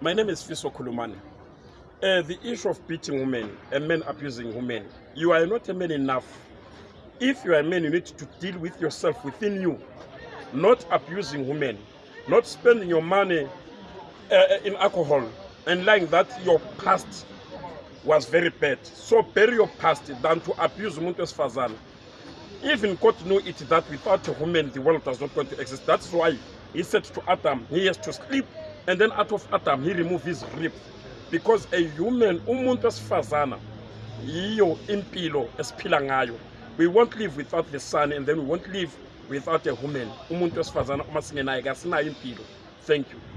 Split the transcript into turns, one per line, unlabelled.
My name is Fiso Kulumani. Uh, the issue of beating women and men abusing women, you are not a man enough. If you are a man, you need to deal with yourself within you, not abusing women, not spending your money uh, in alcohol and lying that your past was very bad. So bury your past than to abuse umuntu wesifazane. Even God knew it that without a woman the world does not going to exist. That's why he said to Adam, he has to sleep, and then out of Adam he removed his rib. Because a human, umuntu wesifazana, yiyo impilo esiphila ngayo. We won't live without the sun, and then we won't live without a woman. Umuntu wesifazana uma singenaye kasinayo impilo. Thank you.